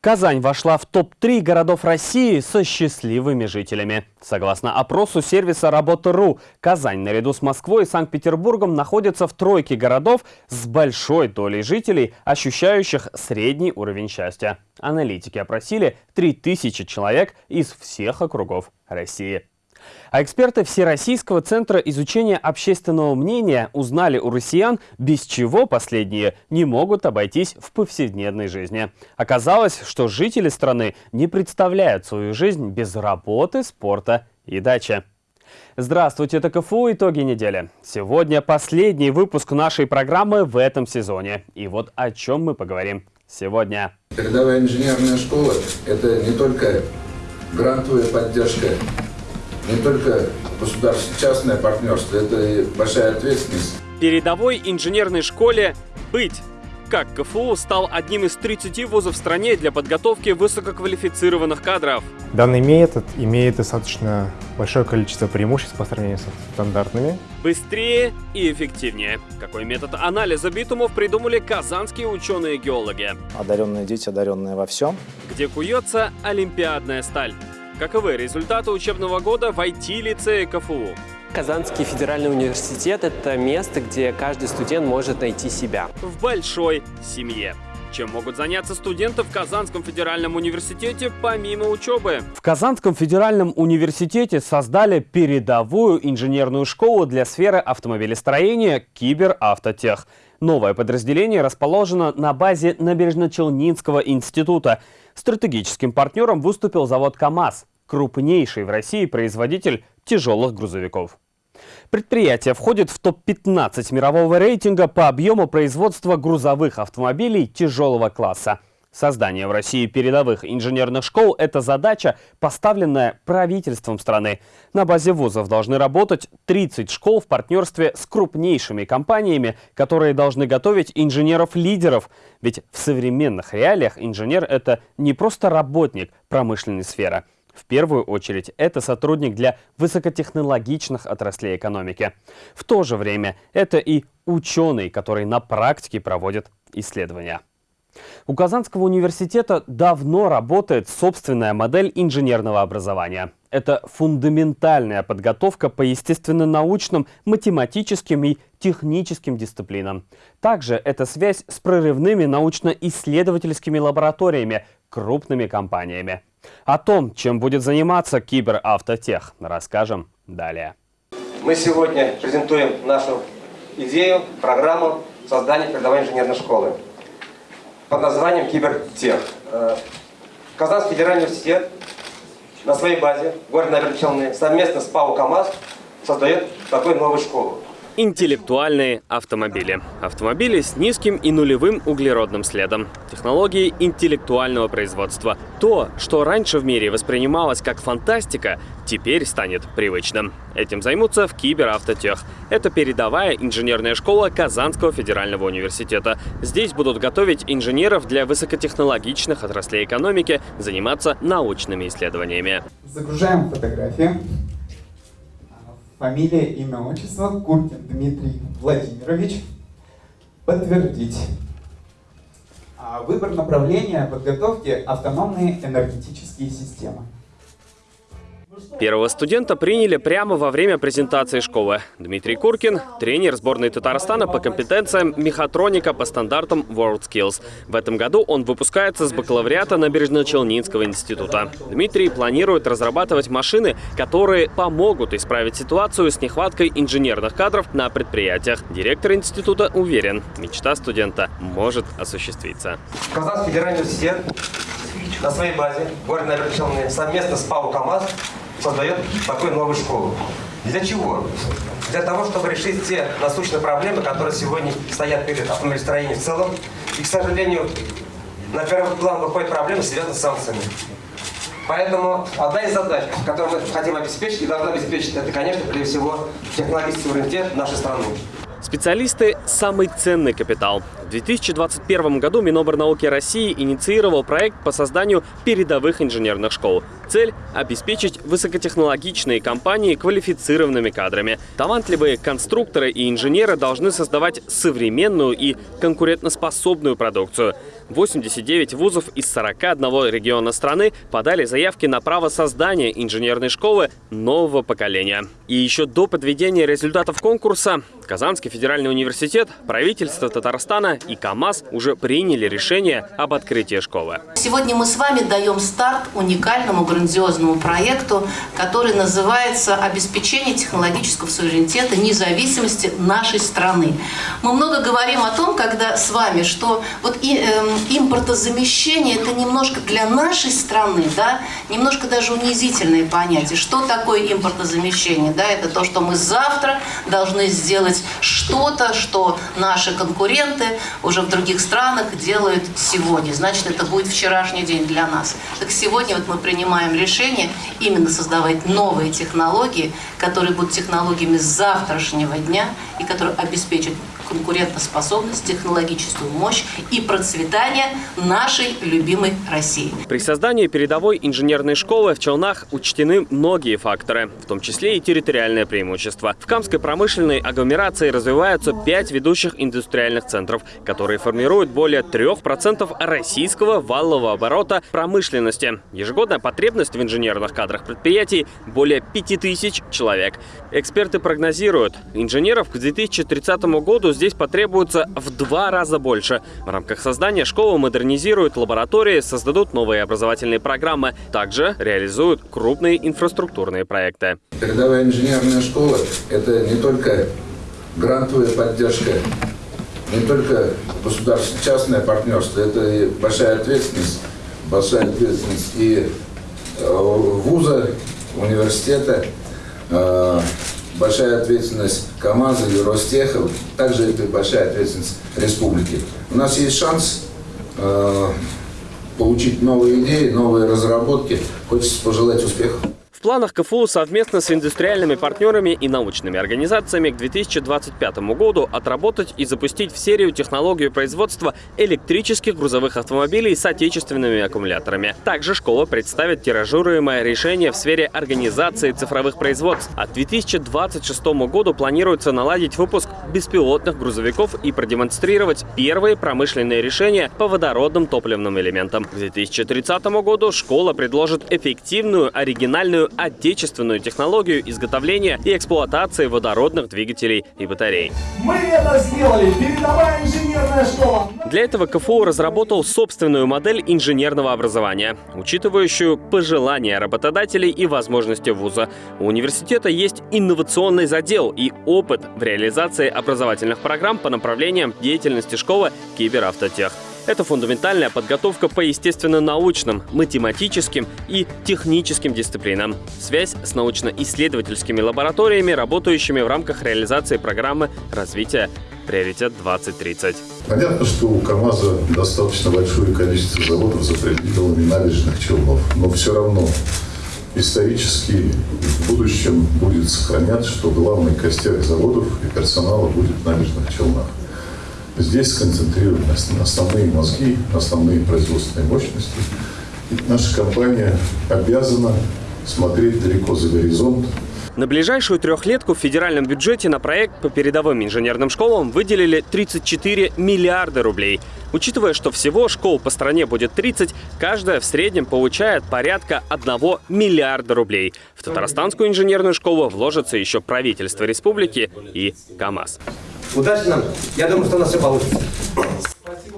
Казань вошла в топ-3 городов России со счастливыми жителями. Согласно опросу сервиса «Работа.ру», Казань наряду с Москвой и Санкт-Петербургом находится в тройке городов с большой долей жителей, ощущающих средний уровень счастья. Аналитики опросили 3000 человек из всех округов России. А эксперты Всероссийского центра изучения общественного мнения узнали у россиян, без чего последние не могут обойтись в повседневной жизни. Оказалось, что жители страны не представляют свою жизнь без работы, спорта и дачи. Здравствуйте, это КФУ «Итоги недели». Сегодня последний выпуск нашей программы в этом сезоне. И вот о чем мы поговорим сегодня. Передовая инженерная школа – это не только грантовая поддержка не только государственно-частное партнерство, это и большая ответственность. Передовой инженерной школе быть. Как КФУ стал одним из 30 вузов в стране для подготовки высококвалифицированных кадров. Данный метод имеет достаточно большое количество преимуществ по сравнению с стандартными. Быстрее и эффективнее. Какой метод анализа битумов придумали казанские ученые-геологи? Одаренные дети, одаренные во всем. Где куется олимпиадная сталь. Каковы результаты учебного года в IT-лицее КФУ? Казанский федеральный университет – это место, где каждый студент может найти себя. В большой семье. Чем могут заняться студенты в Казанском федеральном университете помимо учебы? В Казанском федеральном университете создали передовую инженерную школу для сферы автомобилестроения «Киберавтотех». Новое подразделение расположено на базе Набережно-Челнинского института. Стратегическим партнером выступил завод КАМАЗ, крупнейший в России производитель тяжелых грузовиков. Предприятие входит в топ-15 мирового рейтинга по объему производства грузовых автомобилей тяжелого класса. Создание в России передовых инженерных школ – это задача, поставленная правительством страны. На базе вузов должны работать 30 школ в партнерстве с крупнейшими компаниями, которые должны готовить инженеров-лидеров. Ведь в современных реалиях инженер – это не просто работник промышленной сферы. В первую очередь, это сотрудник для высокотехнологичных отраслей экономики. В то же время, это и ученый, который на практике проводит исследования. У Казанского университета давно работает собственная модель инженерного образования. Это фундаментальная подготовка по естественно-научным, математическим и техническим дисциплинам. Также это связь с прорывными научно-исследовательскими лабораториями, крупными компаниями. О том, чем будет заниматься Киберавтотех, расскажем далее. Мы сегодня презентуем нашу идею, программу создания передовой инженерной школы под названием Кибертех. Э, Казанский федеральный университет на своей базе, город Набережные совместно с ПАО КАМАЗ создает такую новую школу. Интеллектуальные автомобили. Автомобили с низким и нулевым углеродным следом. Технологии интеллектуального производства. То, что раньше в мире воспринималось как фантастика, теперь станет привычным. Этим займутся в Киберавтотех. Это передовая инженерная школа Казанского федерального университета. Здесь будут готовить инженеров для высокотехнологичных отраслей экономики, заниматься научными исследованиями. Загружаем фотографии. Фамилия, имя, отчество. Куркин Дмитрий Владимирович. Подтвердить. А выбор направления подготовки автономные энергетические системы. Первого студента приняли прямо во время презентации школы. Дмитрий Куркин – тренер сборной Татарстана по компетенциям мехатроника по стандартам WorldSkills. В этом году он выпускается с бакалавриата Набережно-Челнинского института. Дмитрий планирует разрабатывать машины, которые помогут исправить ситуацию с нехваткой инженерных кадров на предприятиях. Директор института уверен, мечта студента может осуществиться. Казанский федеральный университет на своей базе, город Набережные совместно с ПАО КАМАЗ создает такую новую школу. Для чего? Для того, чтобы решить те насущные проблемы, которые сегодня стоят перед автомобилестроением в целом. И, к сожалению, на первый план выходит проблема, связанная с санкциями. Поэтому одна из задач, которую мы хотим обеспечить и должны обеспечить, это, конечно, прежде всего, технологический суверенитет нашей страны. Специалисты – самый ценный капитал. В 2021 году Миноборнауки России инициировал проект по созданию передовых инженерных школ. Цель – обеспечить высокотехнологичные компании квалифицированными кадрами. Талантливые конструкторы и инженеры должны создавать современную и конкурентоспособную продукцию. 89 вузов из 41 региона страны подали заявки на право создания инженерной школы нового поколения. И еще до подведения результатов конкурса Казанский федеральный университет, правительство Татарстана и КАМАЗ уже приняли решение об открытии школы. Сегодня мы с вами даем старт уникальному грандиозному проекту, который называется «Обеспечение технологического суверенитета независимости нашей страны». Мы много говорим о том, когда с вами, что вот и, э, импортозамещение – это немножко для нашей страны, да, немножко даже унизительное понятие. Что такое импортозамещение? Да, это то, что мы завтра должны сделать делать что-то, что наши конкуренты уже в других странах делают сегодня. Значит, это будет вчерашний день для нас. Так сегодня вот мы принимаем решение именно создавать новые технологии, которые будут технологиями завтрашнего дня и которые обеспечат конкурентоспособность, технологическую мощь и процветание нашей любимой России. При создании передовой инженерной школы в Челнах учтены многие факторы, в том числе и территориальное преимущество. В Камской промышленной агломерации развиваются пять ведущих индустриальных центров, которые формируют более 3% российского валового оборота промышленности. Ежегодная потребность в инженерных кадрах предприятий более 5000 человек. Эксперты прогнозируют, инженеров к 2030 году здесь потребуется в два раза больше. В рамках создания школы модернизируют лаборатории, создадут новые образовательные программы, также реализуют крупные инфраструктурные проекты. Передовая инженерная школа – это не только грантовая поддержка, не только государственно-частное партнерство, это и большая ответственность, большая ответственность и э, вуза, университета, э, большая ответственность КАМАЗа и Ростеха, также это большая ответственность республики. У нас есть шанс э, получить новые идеи, новые разработки. Хочется пожелать успехов. В планах КФУ совместно с индустриальными партнерами и научными организациями к 2025 году отработать и запустить в серию технологию производства электрических грузовых автомобилей с отечественными аккумуляторами. Также школа представит тиражируемое решение в сфере организации цифровых производств. А к 2026 году планируется наладить выпуск беспилотных грузовиков и продемонстрировать первые промышленные решения по водородным топливным элементам. К 2030 году школа предложит эффективную, оригинальную отечественную технологию изготовления и эксплуатации водородных двигателей и батарей. Мы это сделали! Передовая инженерная школа! Для этого КФУ разработал собственную модель инженерного образования, учитывающую пожелания работодателей и возможности вуза. У университета есть инновационный задел и опыт в реализации образовательных программ по направлениям деятельности школы киберавтотех. Это фундаментальная подготовка по естественно-научным, математическим и техническим дисциплинам. Связь с научно-исследовательскими лабораториями, работающими в рамках реализации программы развития «Приоритет 2030». Понятно, что у КАМАЗа достаточно большое количество заводов за пределами набережных Челнов, но все равно исторически в будущем будет сохраняться, что главный костяк заводов и персонала будет в набережных Челнах. Здесь сконцентрированы основные мозги, основные производственные мощности. И наша компания обязана смотреть далеко за горизонт, на ближайшую трехлетку в федеральном бюджете на проект по передовым инженерным школам выделили 34 миллиарда рублей. Учитывая, что всего школ по стране будет 30, каждая в среднем получает порядка 1 миллиарда рублей. В Татарстанскую инженерную школу вложится еще правительство республики и КАМАЗ. Удачи нам. Я думаю, что у нас все получится.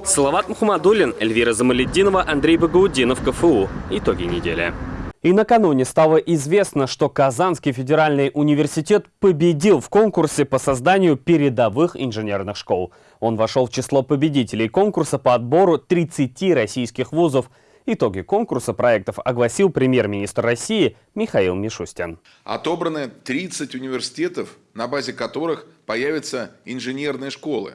Салават Мухаммадулин, Эльвира Замаледдинова, Андрей Багаудинов, КФУ. Итоги недели. И накануне стало известно, что Казанский федеральный университет победил в конкурсе по созданию передовых инженерных школ. Он вошел в число победителей конкурса по отбору 30 российских вузов – Итоги конкурса проектов огласил премьер-министр России Михаил Мишустин. Отобраны 30 университетов, на базе которых появятся инженерные школы.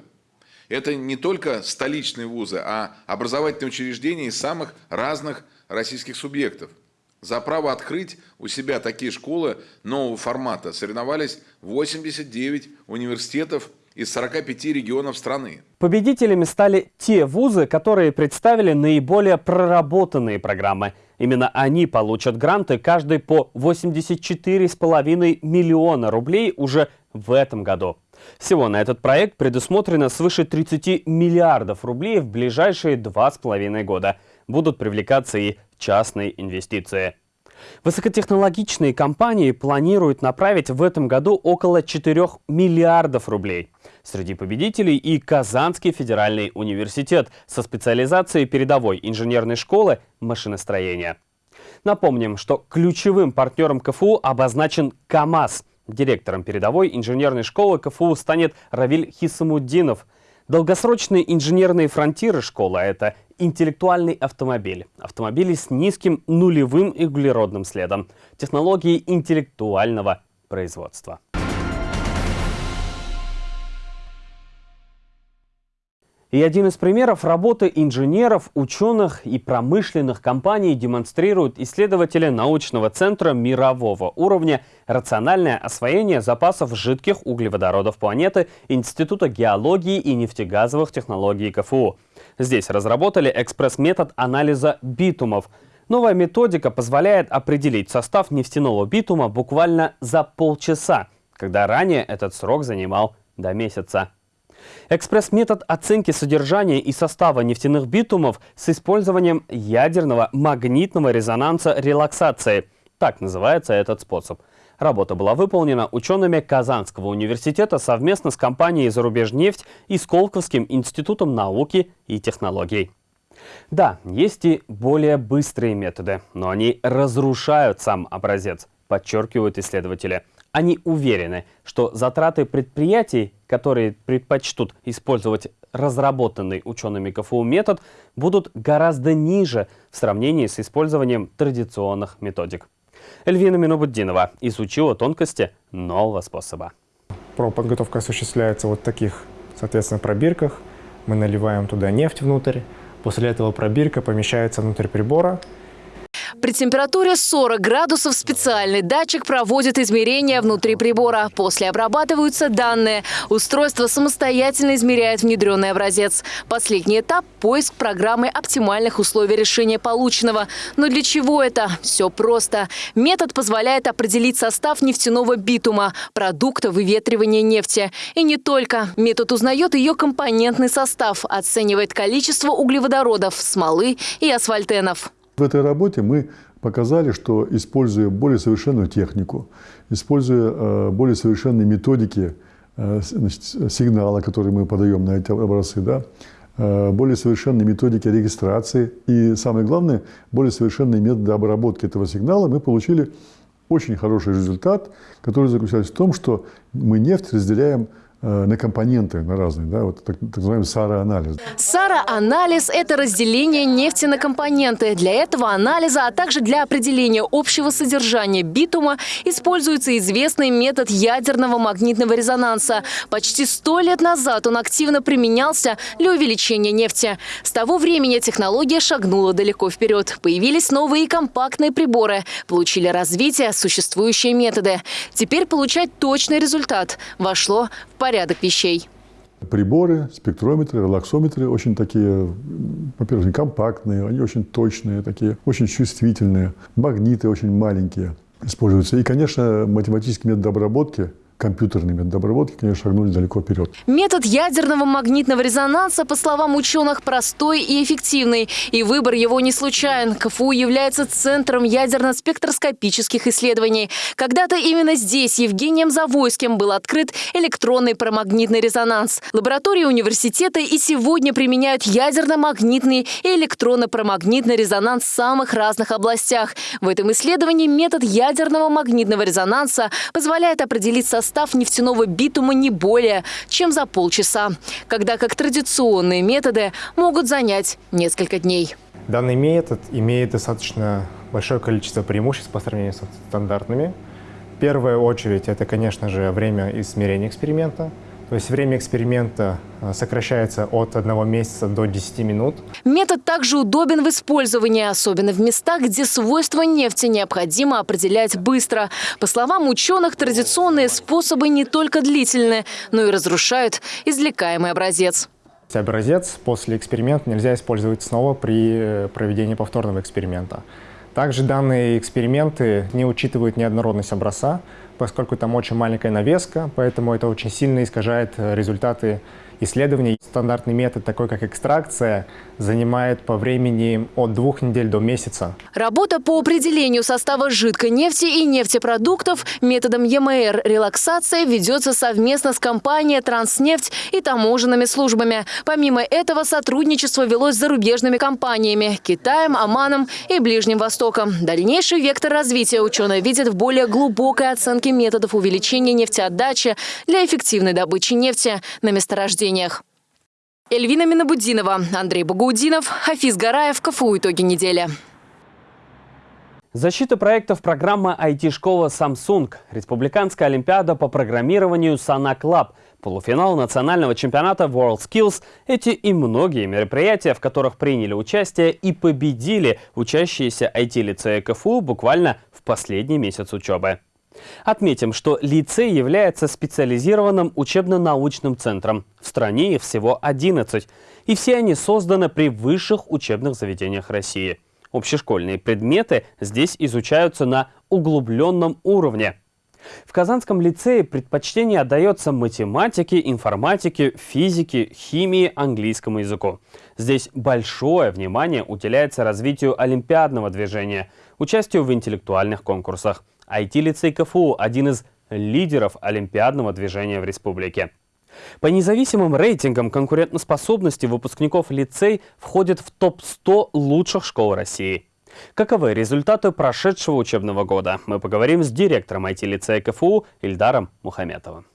Это не только столичные вузы, а образовательные учреждения из самых разных российских субъектов. За право открыть у себя такие школы нового формата соревновались 89 университетов из 45 регионов страны. Победителями стали те вузы, которые представили наиболее проработанные программы. Именно они получат гранты каждый по 84,5 миллиона рублей уже в этом году. Всего на этот проект предусмотрено свыше 30 миллиардов рублей в ближайшие два с половиной года. Будут привлекаться и частные инвестиции. Высокотехнологичные компании планируют направить в этом году около 4 миллиардов рублей. Среди победителей и Казанский федеральный университет со специализацией передовой инженерной школы машиностроения. Напомним, что ключевым партнером КФУ обозначен КАМАЗ. Директором передовой инженерной школы КФУ станет Равиль Хисамуддинов. Долгосрочные инженерные фронтиры школы – это интеллектуальный автомобиль. Автомобили с низким нулевым углеродным следом. Технологии интеллектуального производства. И один из примеров работы инженеров, ученых и промышленных компаний демонстрируют исследователи научного центра мирового уровня «Рациональное освоение запасов жидких углеводородов планеты» Института геологии и нефтегазовых технологий КФУ. Здесь разработали экспресс-метод анализа битумов. Новая методика позволяет определить состав нефтяного битума буквально за полчаса, когда ранее этот срок занимал до месяца. Экспресс-метод оценки содержания и состава нефтяных битумов с использованием ядерного магнитного резонанса релаксации. Так называется этот способ. Работа была выполнена учеными Казанского университета совместно с компанией «Зарубежнефть» и Сколковским институтом науки и технологий. Да, есть и более быстрые методы, но они разрушают сам образец, подчеркивают исследователи. Они уверены, что затраты предприятий, которые предпочтут использовать разработанный учеными КФУ метод, будут гораздо ниже в сравнении с использованием традиционных методик. Эльвина Минобуддинова изучила тонкости нового способа. Подготовка осуществляется вот в таких, соответственно, пробирках. Мы наливаем туда нефть внутрь. После этого пробирка помещается внутрь прибора. При температуре 40 градусов специальный датчик проводит измерения внутри прибора. После обрабатываются данные. Устройство самостоятельно измеряет внедренный образец. Последний этап – поиск программы оптимальных условий решения полученного. Но для чего это? Все просто. Метод позволяет определить состав нефтяного битума, продукта выветривания нефти. И не только. Метод узнает ее компонентный состав, оценивает количество углеводородов, смолы и асфальтенов. В этой работе мы показали, что используя более совершенную технику, используя э, более совершенные методики э, сигнала, которые мы подаем на эти образцы, да, э, более совершенные методики регистрации и, самое главное, более совершенные методы обработки этого сигнала, мы получили очень хороший результат, который заключается в том, что мы нефть разделяем на компоненты, на разные, да, вот так, так называемый. САРА-анализ – это разделение нефти на компоненты. Для этого анализа, а также для определения общего содержания битума используется известный метод ядерного магнитного резонанса. Почти сто лет назад он активно применялся для увеличения нефти. С того времени технология шагнула далеко вперед. Появились новые компактные приборы. Получили развитие существующие методы. Теперь получать точный результат вошло в порядок вещей. Приборы, спектрометры, релаксометры очень такие, во-первых, компактные, они очень точные, такие, очень чувствительные. Магниты очень маленькие используются. И, конечно, математический метод обработки – компьютерный метод обработки, конечно, шагнули далеко вперед. Метод ядерного магнитного резонанса, по словам ученых, простой и эффективный. И выбор его не случайен. КФУ является центром ядерно-спектроскопических исследований. Когда-то именно здесь Евгением Завойским был открыт электронный промагнитный резонанс. Лаборатории университета и сегодня применяют ядерно-магнитный и электронно-промагнитный резонанс в самых разных областях. В этом исследовании метод ядерного магнитного резонанса позволяет определить состав состав нефтяного битума не более, чем за полчаса, когда как традиционные методы могут занять несколько дней. Данный метод имеет достаточно большое количество преимуществ по сравнению с стандартными. В первую очередь это, конечно же, время измерения эксперимента – то есть время эксперимента э, сокращается от одного месяца до 10 минут. Метод также удобен в использовании, особенно в местах, где свойства нефти необходимо определять быстро. По словам ученых, традиционные способы не только длительны, но и разрушают извлекаемый образец. Образец после эксперимента нельзя использовать снова при э, проведении повторного эксперимента. Также данные эксперименты не учитывают неоднородность образца, поскольку там очень маленькая навеска, поэтому это очень сильно искажает результаты исследований. Стандартный метод, такой как экстракция, занимает по времени от двух недель до месяца. Работа по определению состава жидкой нефти и нефтепродуктов методом ЕМР релаксация ведется совместно с компанией «Транснефть» и таможенными службами. Помимо этого, сотрудничество велось с зарубежными компаниями – Китаем, Оманом и Ближним Востоком. Дальнейший вектор развития ученые видят в более глубокой оценке методов увеличения нефтеотдачи для эффективной добычи нефти на месторождениях. Эльвина Минабудинова, Андрей Багаудинов, Хафиз Гараев, КФУ «Итоги недели». Защита проектов программы IT-школа Samsung, Республиканская олимпиада по программированию Sana Club, полуфинал национального чемпионата WorldSkills – эти и многие мероприятия, в которых приняли участие и победили учащиеся IT-лицея КФУ буквально в последний месяц учебы. Отметим, что лицей является специализированным учебно-научным центром. В стране их всего 11. И все они созданы при высших учебных заведениях России. Общешкольные предметы здесь изучаются на углубленном уровне. В Казанском лицее предпочтение отдается математике, информатике, физике, химии, английскому языку. Здесь большое внимание уделяется развитию олимпиадного движения, участию в интеллектуальных конкурсах. IT-лицей КФУ – один из лидеров олимпиадного движения в республике. По независимым рейтингам конкурентоспособности выпускников лицей входит в топ-100 лучших школ России. Каковы результаты прошедшего учебного года? Мы поговорим с директором IT-лицея КФУ Ильдаром Мухаметовым.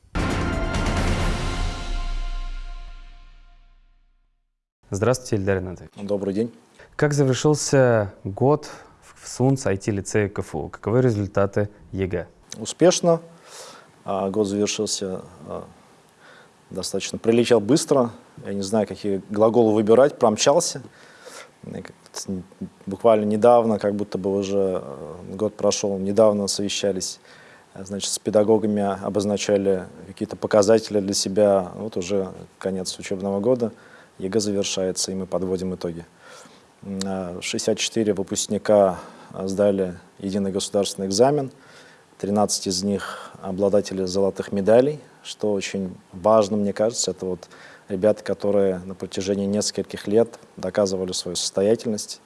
Здравствуйте, Ильдар Ринатович. Добрый день. Как завершился год в СУНС IT-лицее КФУ? Каковы результаты ЕГЭ? Успешно. А, год завершился а, достаточно, прилетел быстро. Я не знаю, какие глаголы выбирать, промчался. Буквально недавно, как будто бы уже а, год прошел, недавно совещались значит, с педагогами, обозначали какие-то показатели для себя. Вот уже конец учебного года, ЕГЭ завершается, и мы подводим итоги. 64 выпускника сдали единый государственный экзамен, 13 из них обладатели золотых медалей, что очень важно, мне кажется, это вот ребята, которые на протяжении нескольких лет доказывали свою состоятельность.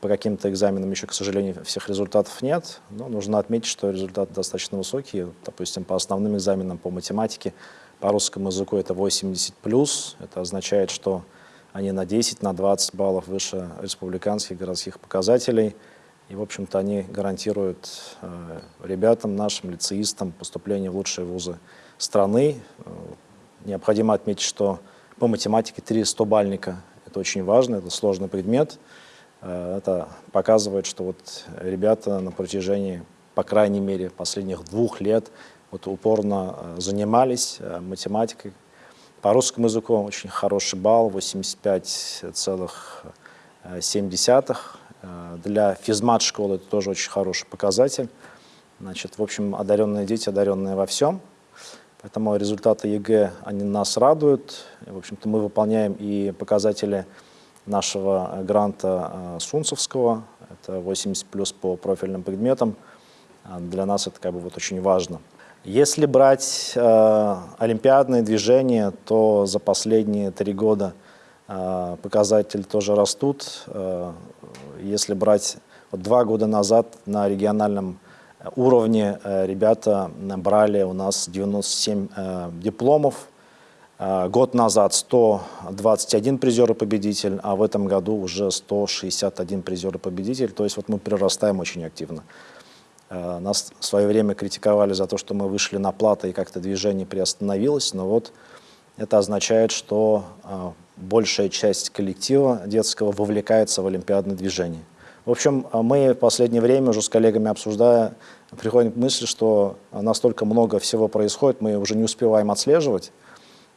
По каким-то экзаменам еще, к сожалению, всех результатов нет, но нужно отметить, что результаты достаточно высокие. Допустим, по основным экзаменам по математике, по русскому языку это 80+, это означает, что они на 10, на 20 баллов выше республиканских городских показателей. И, в общем-то, они гарантируют э, ребятам, нашим лицеистам поступление в лучшие вузы страны. Э, необходимо отметить, что по математике 3 100-бальника – это очень важно, это сложный предмет. Э, это показывает, что вот ребята на протяжении, по крайней мере, последних двух лет вот упорно э, занимались э, математикой, по русскому языку очень хороший балл, 85,7. Для физмат-школы это тоже очень хороший показатель. Значит, в общем, одаренные дети, одаренные во всем. Поэтому результаты ЕГЭ, они нас радуют. В общем-то, мы выполняем и показатели нашего гранта э, СУНЦевского. Это 80 плюс по профильным предметам. Для нас это как бы вот очень важно. Если брать э, олимпиадные движения, то за последние три года э, показатели тоже растут. Э, если брать вот два года назад на региональном уровне э, ребята набрали у нас 97 э, дипломов. Э, год назад 121 призер и победитель, а в этом году уже 161 призер и победитель. То есть вот мы прирастаем очень активно. Э, нас в свое время критиковали за то, что мы вышли на платы и как-то движение приостановилось, но вот это означает, что э, большая часть коллектива детского вовлекается в олимпиадное движение. В общем, э, мы в последнее время уже с коллегами обсуждая, приходим к мысли, что настолько много всего происходит, мы уже не успеваем отслеживать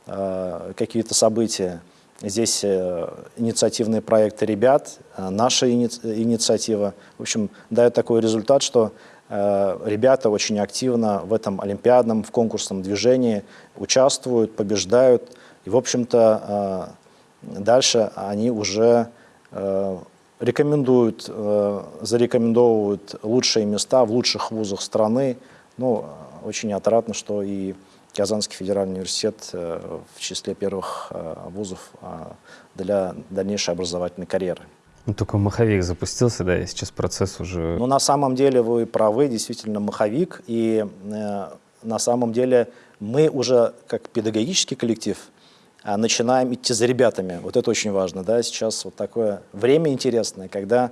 какие-то события. Здесь инициативные проекты ребят, наша инициатива. В общем, дает такой результат, что ребята очень активно в этом олимпиадном, в конкурсном движении участвуют, побеждают. И, в общем-то, э, дальше они уже э, рекомендуют, зарекомендовывают лучшие места в лучших вузах страны. Ну, очень отрадно, что и Казанский федеральный университет в числе первых вузов для дальнейшей образовательной карьеры. Ну, только маховик запустился, да, и сейчас процесс уже... Ну, на самом деле вы правы, действительно, маховик, и э, на самом деле мы уже, как педагогический коллектив, э, начинаем идти за ребятами. Вот это очень важно, да, сейчас вот такое время интересное, когда,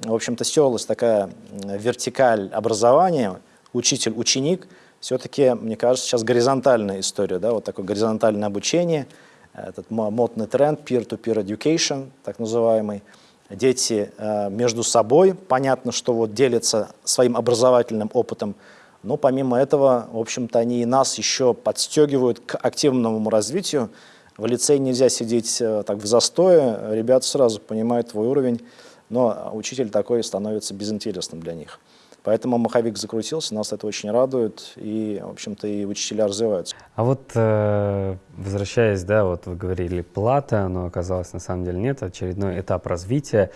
в общем-то, стерлась такая вертикаль образования, учитель-ученик, все-таки, мне кажется, сейчас горизонтальная история, да, вот такое горизонтальное обучение, этот модный тренд peer-to-peer -peer education, так называемый, дети э, между собой, понятно, что вот делятся своим образовательным опытом, но помимо этого, в общем-то, они и нас еще подстегивают к активному развитию. В лицее нельзя сидеть э, так в застое, ребята сразу понимают твой уровень, но учитель такой становится безинтересным для них. Поэтому маховик закрутился, нас это очень радует, и, в общем-то, и учителя развиваются. А вот, э, возвращаясь, да, вот вы говорили, плата, но оказалось, на самом деле нет, очередной этап развития.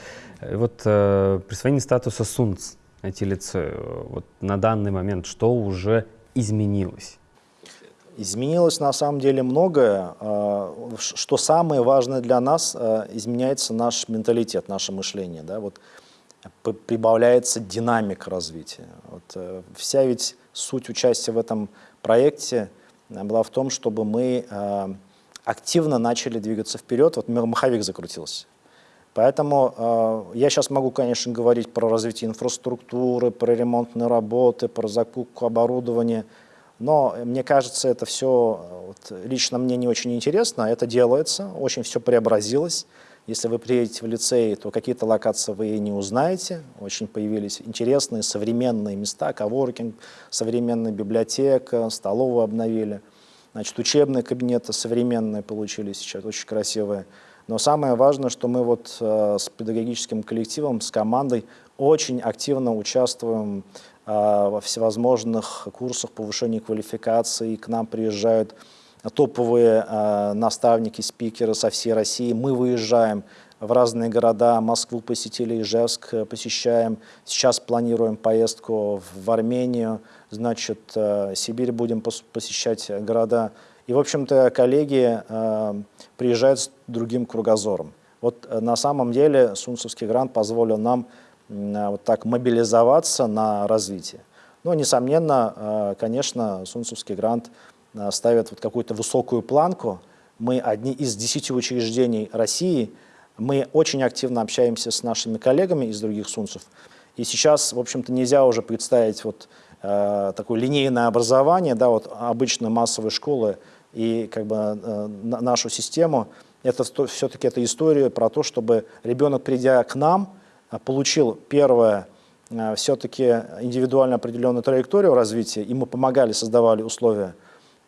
И вот э, присвоение статуса СУНЦ эти лице, вот на данный момент что уже изменилось? Изменилось на самом деле многое. Э, что самое важное для нас, изменяется наш менталитет, наше мышление. Да? Вот прибавляется динамика развития. Вот, э, вся ведь суть участия в этом проекте э, была в том, чтобы мы э, активно начали двигаться вперед. Вот маховик закрутился. Поэтому э, я сейчас могу, конечно, говорить про развитие инфраструктуры, про ремонтные работы, про закупку оборудования, но мне кажется, это все вот, лично мне не очень интересно. Это делается, очень все преобразилось. Если вы приедете в лицей, то какие-то локации вы не узнаете. Очень появились интересные современные места, коворкинг, современная библиотека, столовую обновили. Значит, учебные кабинеты современные получились сейчас, очень красивые. Но самое важное, что мы вот э, с педагогическим коллективом, с командой очень активно участвуем э, во всевозможных курсах повышения квалификации. К нам приезжают топовые э, наставники, спикеры со всей России. Мы выезжаем в разные города, Москву посетили, Ижевск посещаем. Сейчас планируем поездку в Армению, значит, э, Сибирь будем посещать города. И, в общем-то, коллеги э, приезжают с другим кругозором. Вот э, на самом деле Сунцевский грант позволил нам э, вот так мобилизоваться на развитие. Но, несомненно, э, конечно, Сунцевский грант – Э, ставят вот какую-то высокую планку. Мы одни из десяти учреждений России, мы очень активно общаемся с нашими коллегами из других сунцев. И сейчас, в общем-то, нельзя уже представить вот э, такое линейное образование, да, вот обычно массовые школы и как бы э, нашу систему. Это все-таки это история про то, чтобы ребенок, придя к нам, э, получил первое, э, все-таки индивидуально определенную траекторию развития, и мы помогали, создавали условия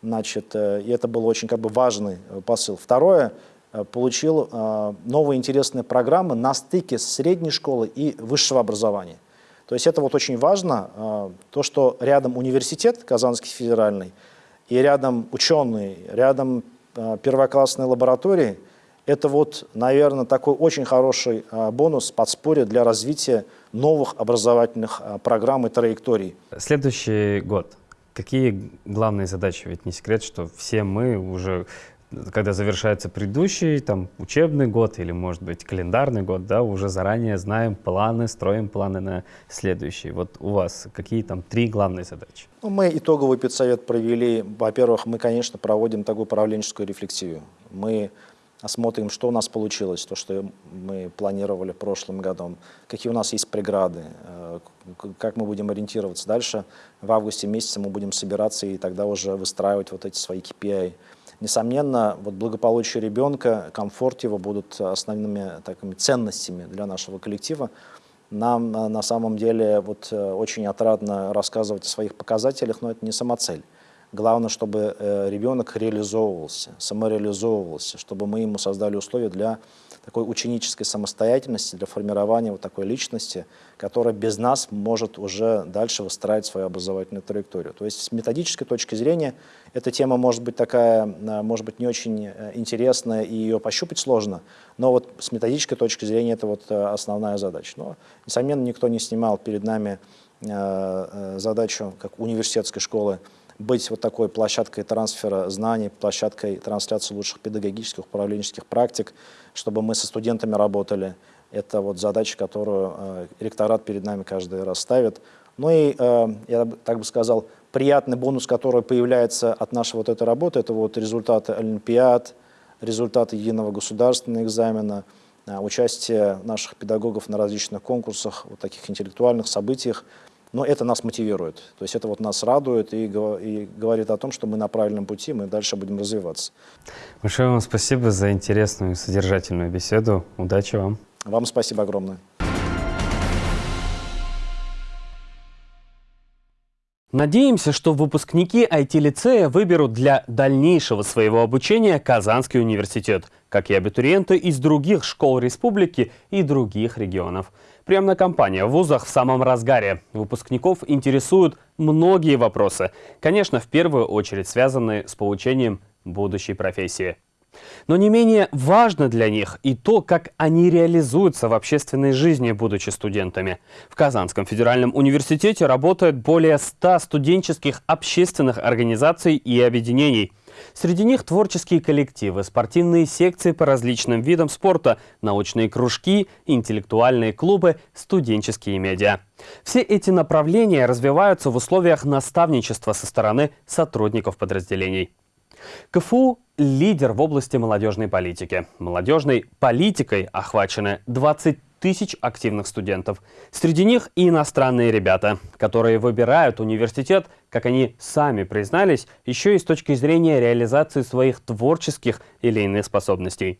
Значит, э, и это был очень как бы важный э, посыл. Второе, э, получил новые интересные программы на стыке средней школы и высшего образования. То есть это вот очень важно, то, что рядом университет Казанский федеральный, и рядом ученые, рядом первоклассные лаборатории, это вот, наверное, такой очень хороший бонус, подспорье для развития новых образовательных программ и траекторий. Следующий год – Какие главные задачи? Ведь не секрет, что все мы уже, когда завершается предыдущий там, учебный год или, может быть, календарный год, да, уже заранее знаем планы, строим планы на следующий. Вот у вас какие там три главные задачи? Ну, мы итоговый педсовет провели. Во-первых, мы, конечно, проводим такую управленческую рефлексию. Мы осмотрим, что у нас получилось, то, что мы планировали прошлым годом, какие у нас есть преграды, э, как мы будем ориентироваться дальше. В августе месяце мы будем собираться и тогда уже выстраивать вот эти свои KPI. Несомненно, вот благополучие ребенка, комфорт его будут основными такими ценностями для нашего коллектива. Нам э, на самом деле вот э, очень отрадно рассказывать о своих показателях, но это не самоцель. Главное, чтобы э, ребенок реализовывался, самореализовывался, чтобы мы ему создали условия для такой ученической самостоятельности, для формирования вот такой личности, которая без нас может уже дальше выстраивать свою образовательную траекторию. То есть с методической точки зрения эта тема может быть такая, э, может быть не очень э, интересная и ее пощупать сложно, но вот с методической точки зрения это вот основная задача. Но, несомненно, никто не снимал перед нами задачу, как университетской школы, быть вот такой площадкой трансфера знаний, площадкой трансляции лучших педагогических, управленческих практик, чтобы мы со студентами работали. Это вот задача, которую э, ректорат перед нами каждый раз ставит. Ну и, э, я так бы сказал, приятный бонус, который появляется от нашей вот этой работы, это вот результаты олимпиад, результаты единого государственного экзамена, э, участие наших педагогов на различных конкурсах, вот таких интеллектуальных событиях. Но это нас мотивирует, то есть это вот нас радует и, и говорит о том, что мы на правильном пути, мы дальше будем развиваться. Большое вам спасибо за интересную и содержательную беседу. Удачи вам. Вам спасибо огромное. Надеемся, что выпускники IT-лицея выберут для дальнейшего своего обучения Казанский университет, как и абитуриенты из других школ республики и других регионов. Приемная кампания в вузах в самом разгаре. Выпускников интересуют многие вопросы. Конечно, в первую очередь связанные с получением будущей профессии. Но не менее важно для них и то, как они реализуются в общественной жизни, будучи студентами. В Казанском федеральном университете работает более 100 студенческих общественных организаций и объединений – Среди них творческие коллективы, спортивные секции по различным видам спорта, научные кружки, интеллектуальные клубы, студенческие медиа. Все эти направления развиваются в условиях наставничества со стороны сотрудников подразделений. КФУ – лидер в области молодежной политики. Молодежной политикой охвачены 20 тысяч активных студентов. Среди них и иностранные ребята, которые выбирают университет, как они сами признались, еще и с точки зрения реализации своих творческих или иных способностей.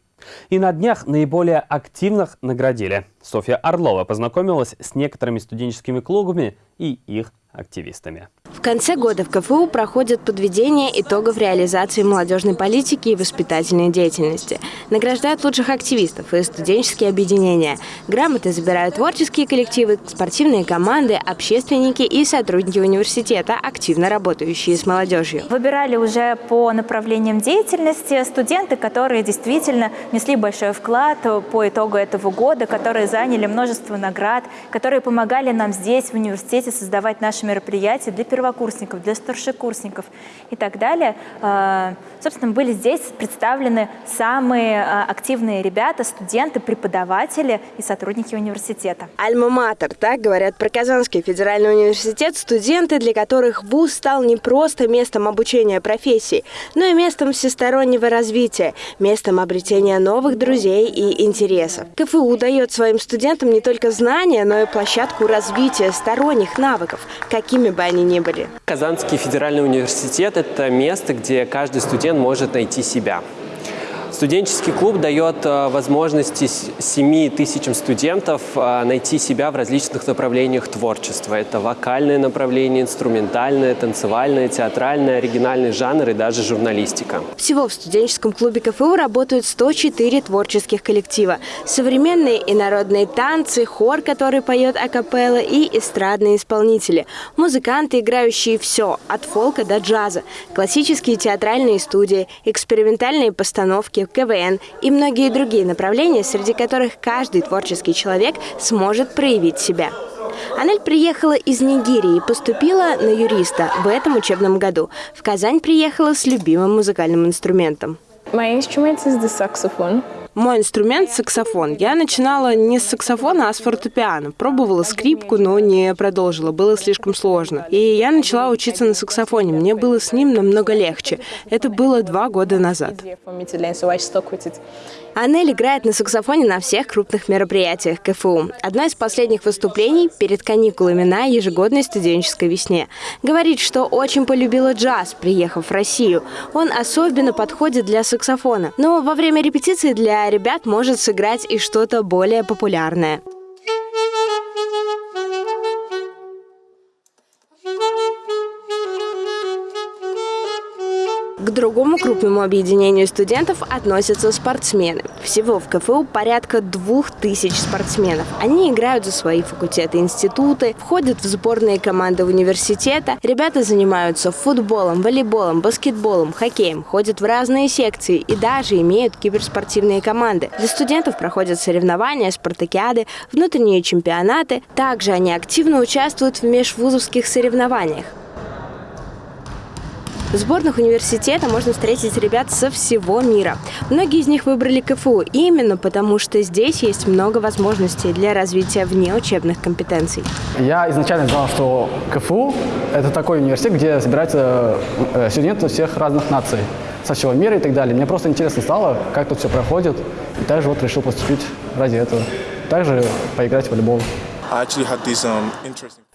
И на днях наиболее активных наградили. Софья Орлова познакомилась с некоторыми студенческими клубами и их активистами. Конце года в КФУ проходит подведение итогов реализации молодежной политики и воспитательной деятельности. Награждают лучших активистов и студенческие объединения. Грамоты забирают творческие коллективы, спортивные команды, общественники и сотрудники университета, активно работающие с молодежью. Выбирали уже по направлениям деятельности студенты, которые действительно внесли большой вклад по итогу этого года, которые заняли множество наград, которые помогали нам здесь, в университете, создавать наши мероприятия для первого первокурсников, для старшекурсников и так далее. А, собственно, были здесь представлены самые а, активные ребята, студенты, преподаватели и сотрудники университета. Альма-Матер, так говорят про Казанский федеральный университет, студенты, для которых ВУЗ стал не просто местом обучения профессии, но и местом всестороннего развития, местом обретения новых друзей и интересов. КФУ дает своим студентам не только знания, но и площадку развития сторонних навыков, какими бы они ни были были. Казанский федеральный университет – это место, где каждый студент может найти себя. Студенческий клуб дает э, возможности 7 тысячам студентов э, найти себя в различных направлениях творчества. Это вокальное направление, инструментальное, танцевальное, театральное, оригинальный жанр и даже журналистика. Всего в студенческом клубе КФУ работают 104 творческих коллектива. Современные и народные танцы, хор, который поет акапелла и эстрадные исполнители. Музыканты, играющие все, от фолка до джаза. Классические театральные студии, экспериментальные постановки, КВН и многие другие направления, среди которых каждый творческий человек сможет проявить себя. Анель приехала из Нигерии поступила на юриста в этом учебном году. В Казань приехала с любимым музыкальным инструментом. My instrument is the saxophone. Мой инструмент – саксофон. Я начинала не с саксофона, а с фортепиано. Пробовала скрипку, но не продолжила. Было слишком сложно. И я начала учиться на саксофоне. Мне было с ним намного легче. Это было два года назад. Анель играет на саксофоне на всех крупных мероприятиях КФУ. Одно из последних выступлений перед каникулами на ежегодной студенческой весне. Говорит, что очень полюбила джаз, приехав в Россию. Он особенно подходит для саксофона. Но во время репетиции для ребят может сыграть и что-то более популярное. К другому крупному объединению студентов относятся спортсмены. Всего в КФУ порядка двух тысяч спортсменов. Они играют за свои факультеты институты, входят в сборные команды университета. Ребята занимаются футболом, волейболом, баскетболом, хоккеем, ходят в разные секции и даже имеют киберспортивные команды. Для студентов проходят соревнования, спартакиады, внутренние чемпионаты. Также они активно участвуют в межвузовских соревнованиях. В сборных университета можно встретить ребят со всего мира. Многие из них выбрали КФУ именно потому, что здесь есть много возможностей для развития внеучебных компетенций. Я изначально знал, что КФУ – это такой университет, где собираются э, студенты всех разных наций, со всего мира и так далее. Мне просто интересно стало, как тут все проходит, и также вот решил поступить ради этого. Также поиграть в волейбол. Um,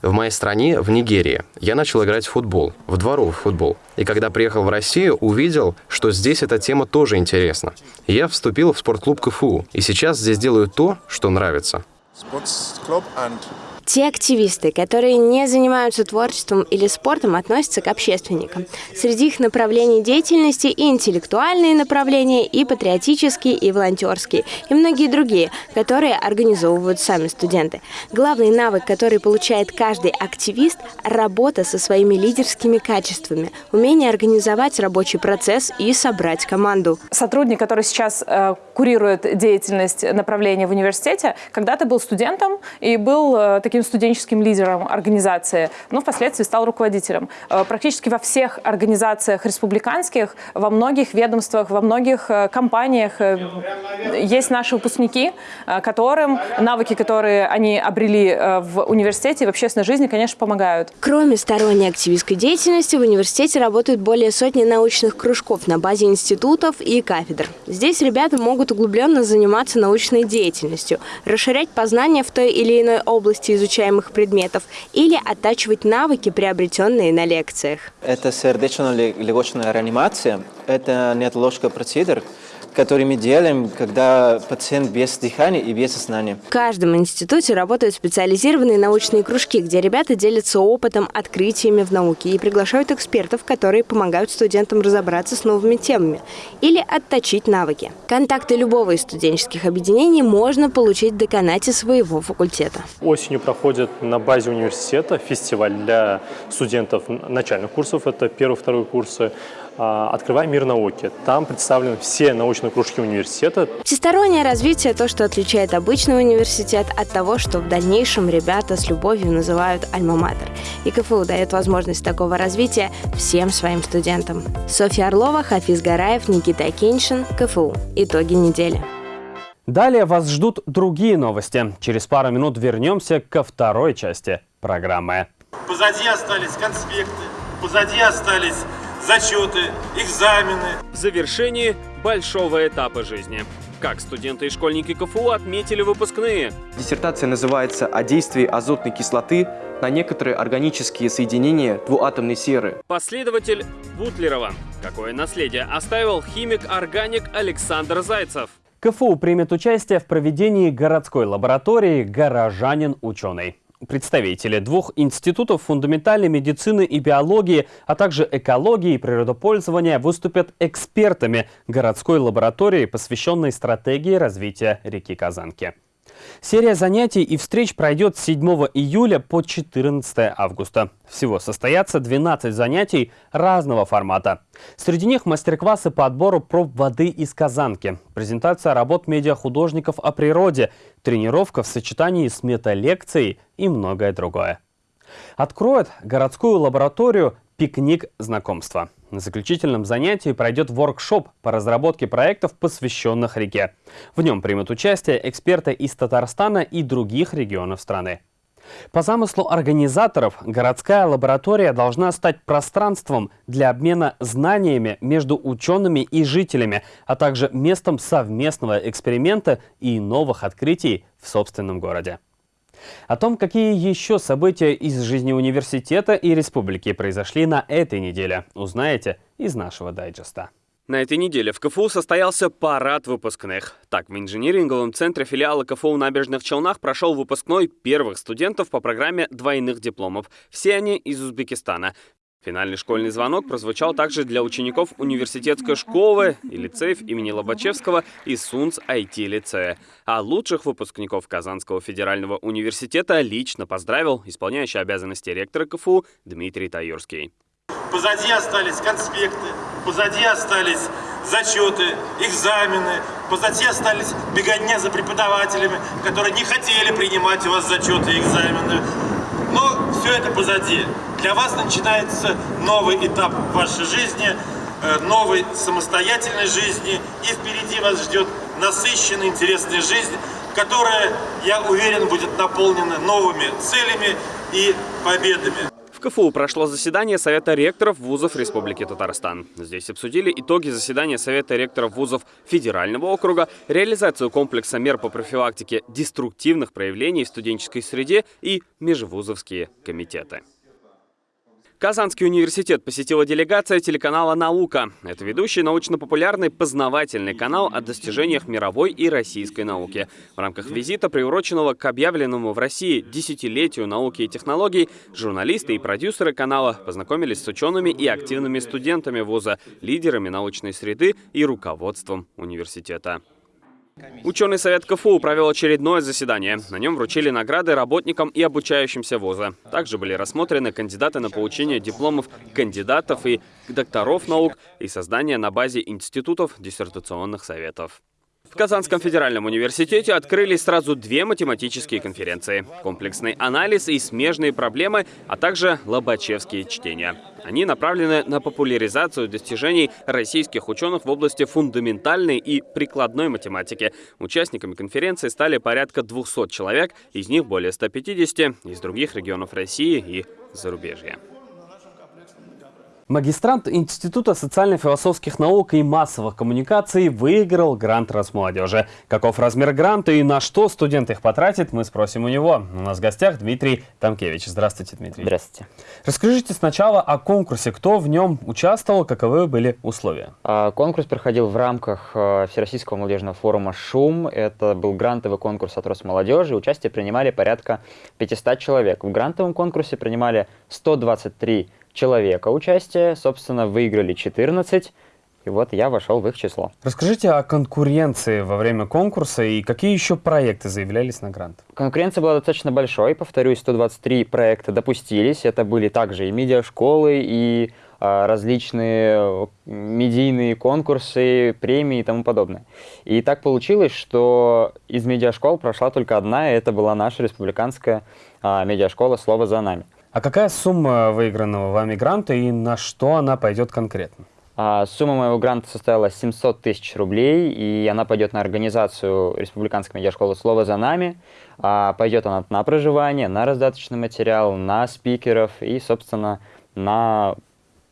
в моей стране, в Нигерии, я начал играть в футбол, в дворовый футбол. И когда приехал в Россию, увидел, что здесь эта тема тоже интересна. Я вступил в спортклуб КФУ, и сейчас здесь делаю то, что нравится. Те активисты, которые не занимаются творчеством или спортом, относятся к общественникам. Среди их направлений деятельности и интеллектуальные направления, и патриотические, и волонтерские, и многие другие, которые организовывают сами студенты. Главный навык, который получает каждый активист – работа со своими лидерскими качествами, умение организовать рабочий процесс и собрать команду. Сотрудник, который сейчас э, курирует деятельность направления в университете, когда-то был студентом и был э, таким таким студенческим лидером организации, но впоследствии стал руководителем. Э, практически во всех организациях республиканских, во многих ведомствах, во многих э, компаниях э, есть наши выпускники, которым навыки, которые они обрели в университете и в общественной жизни, конечно, помогают. Кроме сторонней активистской деятельности, в университете работают более сотни научных кружков на базе институтов и кафедр. Здесь ребята могут углубленно заниматься научной деятельностью, расширять познания в той или иной области изучения изучаемых предметов или оттачивать навыки, приобретенные на лекциях. Это сердечно-легочная реанимация, это неотложка процедур, который мы делаем, когда пациент без дыхания и без сознания. В каждом институте работают специализированные научные кружки, где ребята делятся опытом, открытиями в науке и приглашают экспертов, которые помогают студентам разобраться с новыми темами или отточить навыки. Контакты любого из студенческих объединений можно получить в деканате своего факультета. Осенью проходит на базе университета фестиваль для студентов начальных курсов, это первый-второй курсы, «Открывай мир науки». Там представлены все научные кружки университета. Всестороннее развитие – то, что отличает обычный университет от того, что в дальнейшем ребята с любовью называют «Альма-Матер». И КФУ дает возможность такого развития всем своим студентам. Софья Орлова, Хафиз Гараев, Никита Акиншин, КФУ. Итоги недели. Далее вас ждут другие новости. Через пару минут вернемся ко второй части программы. Позади остались конспекты, позади остались зачеты, экзамены. В завершении большого этапа жизни. Как студенты и школьники КФУ отметили выпускные? Диссертация называется «О действии азотной кислоты на некоторые органические соединения двуатомной серы». Последователь Бутлерова. Какое наследие оставил химик-органик Александр Зайцев? КФУ примет участие в проведении городской лаборатории «Горожанин-ученый». Представители двух институтов фундаментальной медицины и биологии, а также экологии и природопользования выступят экспертами городской лаборатории, посвященной стратегии развития реки Казанки. Серия занятий и встреч пройдет с 7 июля по 14 августа. Всего состоятся 12 занятий разного формата. Среди них мастер-классы по отбору проб воды из Казанки, презентация работ медиахудожников о природе, тренировка в сочетании с металекцией и многое другое. Откроет городскую лабораторию «Пикник знакомства». На заключительном занятии пройдет воркшоп по разработке проектов, посвященных реке. В нем примут участие эксперты из Татарстана и других регионов страны. По замыслу организаторов, городская лаборатория должна стать пространством для обмена знаниями между учеными и жителями, а также местом совместного эксперимента и новых открытий в собственном городе. О том, какие еще события из жизни университета и республики произошли на этой неделе, узнаете из нашего дайджеста. На этой неделе в КФУ состоялся парад выпускных. Так, в инжиниринговом центре филиала КФУ «Набережных Челнах» прошел выпускной первых студентов по программе двойных дипломов. Все они из Узбекистана. Финальный школьный звонок прозвучал также для учеников университетской школы и лицеев имени Лобачевского и СУНС IT-лицея. А лучших выпускников Казанского федерального университета лично поздравил исполняющий обязанности ректора КФУ Дмитрий Таюрский. Позади остались конспекты, позади остались зачеты, экзамены, позади остались беготня за преподавателями, которые не хотели принимать у вас зачеты и экзамены. Но все это позади. Для вас начинается новый этап вашей жизни, э, новой самостоятельной жизни, и впереди вас ждет насыщенная, интересная жизнь, которая, я уверен, будет наполнена новыми целями и победами. В КФУ прошло заседание Совета ректоров вузов Республики Татарстан. Здесь обсудили итоги заседания Совета ректоров вузов Федерального округа, реализацию комплекса мер по профилактике деструктивных проявлений в студенческой среде и межвузовские комитеты. Казанский университет посетила делегация телеканала «Наука». Это ведущий научно-популярный познавательный канал о достижениях мировой и российской науки. В рамках визита, приуроченного к объявленному в России десятилетию науки и технологий, журналисты и продюсеры канала познакомились с учеными и активными студентами вуза, лидерами научной среды и руководством университета. Ученый совет КФУ провел очередное заседание. На нем вручили награды работникам и обучающимся вуза. Также были рассмотрены кандидаты на получение дипломов кандидатов и докторов наук и создание на базе институтов диссертационных советов. В Казанском федеральном университете открылись сразу две математические конференции. Комплексный анализ и смежные проблемы, а также лобачевские чтения. Они направлены на популяризацию достижений российских ученых в области фундаментальной и прикладной математики. Участниками конференции стали порядка 200 человек, из них более 150 из других регионов России и зарубежья. Магистрант Института социально-философских наук и массовых коммуникаций выиграл грант Росмолодежи. Каков размер гранта и на что студент их потратит, мы спросим у него. У нас в гостях Дмитрий Тамкевич. Здравствуйте, Дмитрий. Здравствуйте. Расскажите сначала о конкурсе. Кто в нем участвовал, каковы были условия? А, конкурс проходил в рамках э, Всероссийского молодежного форума «Шум». Это был грантовый конкурс от Росмолодежи. Участие принимали порядка 500 человек. В грантовом конкурсе принимали 123 человека участие, собственно, выиграли 14, и вот я вошел в их число. Расскажите о конкуренции во время конкурса и какие еще проекты заявлялись на грант? Конкуренция была достаточно большой, повторюсь, 123 проекта допустились. Это были также и медиашколы, и а, различные медийные конкурсы, премии и тому подобное. И так получилось, что из медиашкол прошла только одна, и это была наша республиканская а, медиашкола «Слово за нами». А какая сумма выигранного вами гранта и на что она пойдет конкретно? А, сумма моего гранта составила 700 тысяч рублей, и она пойдет на организацию Республиканской медиашколы «Слово за нами». А, пойдет она на проживание, на раздаточный материал, на спикеров и, собственно, на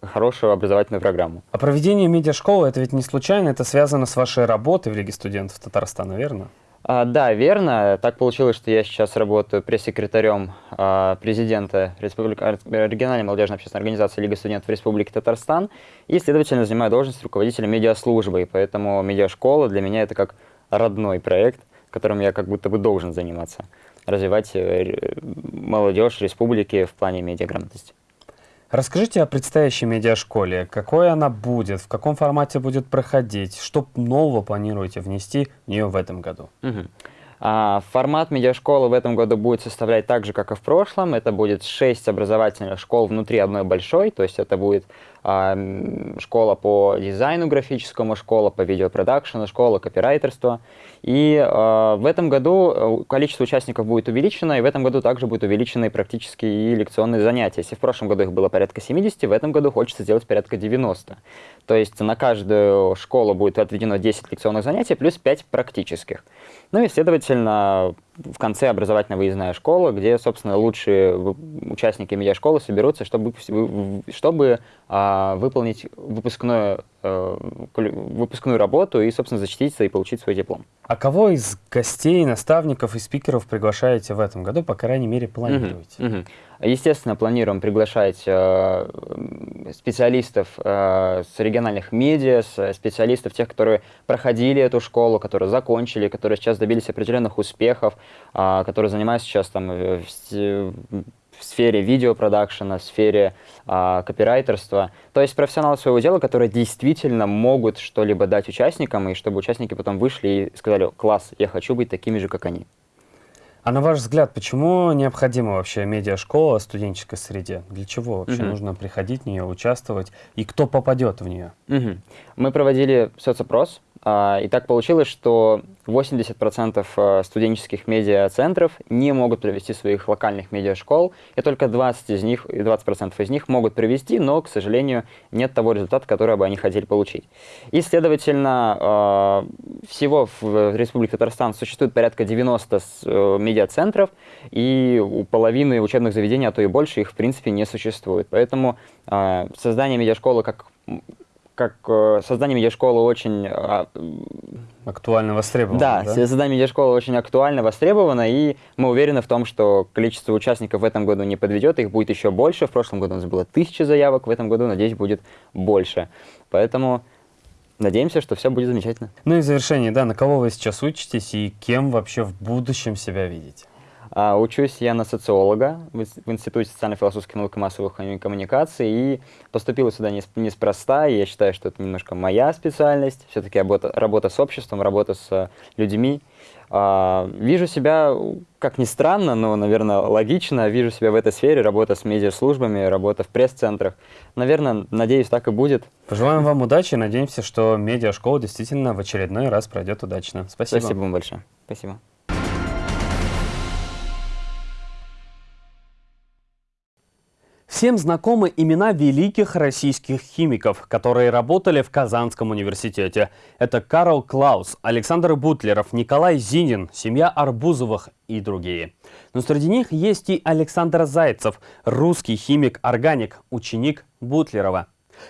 хорошую образовательную программу. А проведение медиашколы – это ведь не случайно, это связано с вашей работой в Лиге студентов Татарстана, верно? А, да, верно. Так получилось, что я сейчас работаю пресс-секретарем а, президента Республика... региональной молодежной общественной организации Лига студентов Республики Татарстан и, следовательно, занимаю должность руководителя медиаслужбы. И поэтому медиашкола для меня это как родной проект, которым я как будто бы должен заниматься, развивать э, молодежь республики в плане медиаграмотности. Расскажите о предстоящей медиашколе. Какой она будет, в каком формате будет проходить, что нового планируете внести в нее в этом году? Угу. А, формат медиашколы в этом году будет составлять так же, как и в прошлом. Это будет 6 образовательных школ внутри одной большой, то есть это будет а, школа по дизайну графическому, школа по видеопродакшену, школа копирайтерства. И а, в этом году э, количество участников будет увеличено, и в этом году также будет увеличены практически и лекционные занятия. Если в прошлом году их было порядка 70, в этом году хочется сделать порядка 90. То есть на каждую школу будет отведено 10 лекционных занятий плюс 5 практических. Ну и, следовательно, в конце образовательная выездная школа, где, собственно, лучшие участники медиашколы соберутся, чтобы, чтобы а, выполнить выпускную, а, выпускную работу и, собственно, защититься и получить свой диплом. А кого из гостей, наставников и спикеров приглашаете в этом году, по крайней мере, планируете? Uh -huh. Естественно, планируем приглашать э, специалистов э, с региональных медиа, специалистов, тех, которые проходили эту школу, которые закончили, которые сейчас добились определенных успехов, э, которые занимаются сейчас там в в сфере видеопродакшена, в сфере а, копирайтерства. То есть профессионалы своего дела, которые действительно могут что-либо дать участникам, и чтобы участники потом вышли и сказали, класс, я хочу быть такими же, как они. А на ваш взгляд, почему необходима вообще медиашкола в студенческой среде? Для чего вообще угу. нужно приходить в нее, участвовать? И кто попадет в нее? Угу. Мы проводили соцопрос а, и так получилось, что 80% э, студенческих медиацентров не могут провести своих локальных медиашкол, и только 20 из них, 20% из них могут провести, но, к сожалению, нет того результата, который бы они хотели получить. И, следовательно, э, всего в Республике Татарстан существует порядка 90 э, медиацентров, и у половины учебных заведений, а то и больше, их в принципе не существует. Поэтому создание медиашколы как как э, создание медиашколы очень... Э, актуально востребовано. Да, да, создание медиашколы очень актуально востребовано, и мы уверены в том, что количество участников в этом году не подведет, их будет еще больше. В прошлом году у нас было тысяча заявок, в этом году, надеюсь, будет больше. Поэтому надеемся, что все будет замечательно. Ну и в завершение, да, на кого вы сейчас учитесь и кем вообще в будущем себя видите? А, учусь я на социолога в Институте социально-философской науки массовых коммуникаций и поступила сюда неспроста, и я считаю, что это немножко моя специальность, все-таки работа, работа с обществом, работа с людьми. А, вижу себя, как ни странно, но, наверное, логично, вижу себя в этой сфере, работа с медиаслужбами, работа в пресс-центрах. Наверное, надеюсь, так и будет. Пожелаем вам удачи, надеемся, что медиашкола действительно в очередной раз пройдет удачно. Спасибо. Спасибо вам большое. Спасибо. Всем знакомы имена великих российских химиков, которые работали в Казанском университете. Это Карл Клаус, Александр Бутлеров, Николай Зинин, семья Арбузовых и другие. Но среди них есть и Александр Зайцев, русский химик-органик, ученик Бутлерова.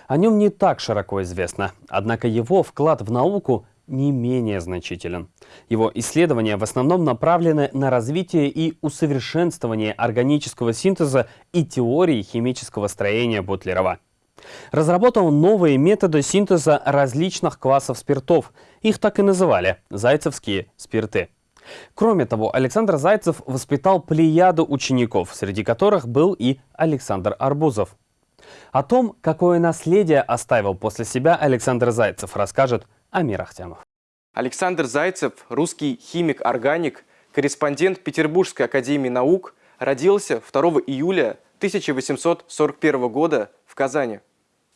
О нем не так широко известно, однако его вклад в науку не менее значителен. Его исследования в основном направлены на развитие и усовершенствование органического синтеза и теории химического строения Бутлерова. Разработал новые методы синтеза различных классов спиртов. Их так и называли – зайцевские спирты. Кроме того, Александр Зайцев воспитал плеяду учеников, среди которых был и Александр Арбузов. О том, какое наследие оставил после себя Александр Зайцев, расскажет Амир Ахтямов. Александр Зайцев, русский химик-органик, корреспондент Петербургской академии наук, родился 2 июля 1841 года в Казани.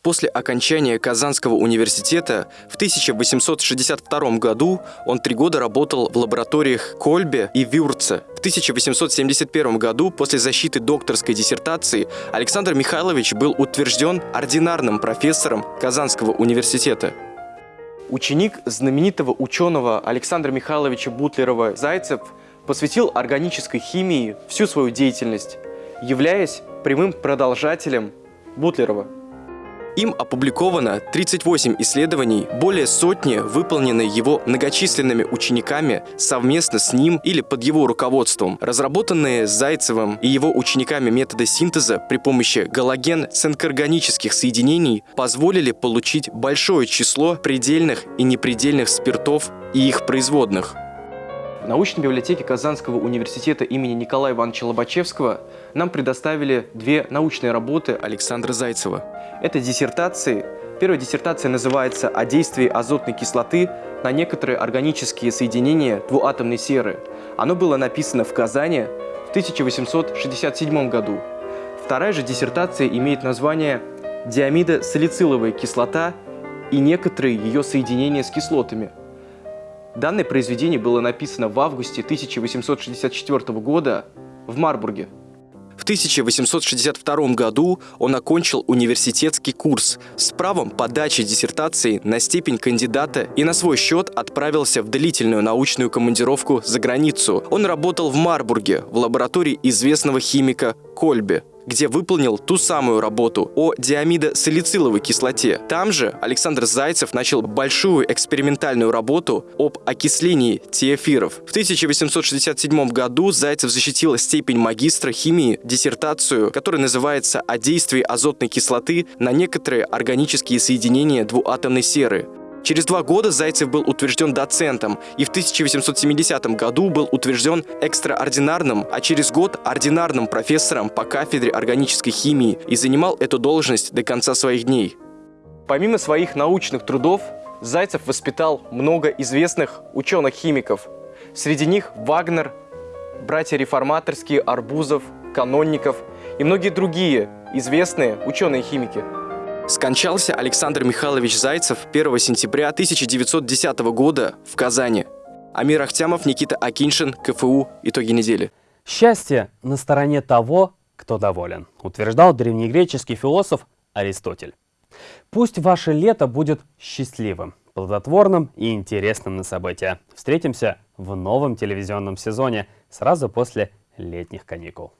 После окончания Казанского университета в 1862 году он три года работал в лабораториях Кольбе и Вюрце. В 1871 году после защиты докторской диссертации Александр Михайлович был утвержден ординарным профессором Казанского университета. Ученик знаменитого ученого Александра Михайловича Бутлерова-Зайцев посвятил органической химии всю свою деятельность, являясь прямым продолжателем Бутлерова. Им опубликовано 38 исследований, более сотни выполнены его многочисленными учениками совместно с ним или под его руководством. Разработанные Зайцевым и его учениками методы синтеза при помощи галоген-цинкорганических соединений позволили получить большое число предельных и непредельных спиртов и их производных. В научной библиотеке Казанского университета имени Николая Ивановича Лобачевского нам предоставили две научные работы Александра Зайцева. Это диссертации. Первая диссертация называется «О действии азотной кислоты на некоторые органические соединения двуатомной серы». Оно было написано в Казани в 1867 году. Вторая же диссертация имеет название «Диамидо-салициловая кислота и некоторые ее соединения с кислотами». Данное произведение было написано в августе 1864 года в Марбурге. В 1862 году он окончил университетский курс с правом подачи диссертации на степень кандидата и на свой счет отправился в длительную научную командировку за границу. Он работал в Марбурге в лаборатории известного химика Кольбе где выполнил ту самую работу о диамидосалициловой кислоте. Там же Александр Зайцев начал большую экспериментальную работу об окислении теофиров. В 1867 году Зайцев защитил степень магистра химии, диссертацию, которая называется «О действии азотной кислоты на некоторые органические соединения двуатомной серы». Через два года Зайцев был утвержден доцентом и в 1870 году был утвержден экстраординарным, а через год ординарным профессором по кафедре органической химии и занимал эту должность до конца своих дней. Помимо своих научных трудов, Зайцев воспитал много известных ученых-химиков. Среди них Вагнер, братья реформаторские, Арбузов, Канонников и многие другие известные ученые-химики. Скончался Александр Михайлович Зайцев 1 сентября 1910 года в Казани. Амир Ахтямов, Никита Акиншин, КФУ. Итоги недели. Счастье на стороне того, кто доволен, утверждал древнегреческий философ Аристотель. Пусть ваше лето будет счастливым, плодотворным и интересным на события. Встретимся в новом телевизионном сезоне сразу после летних каникул.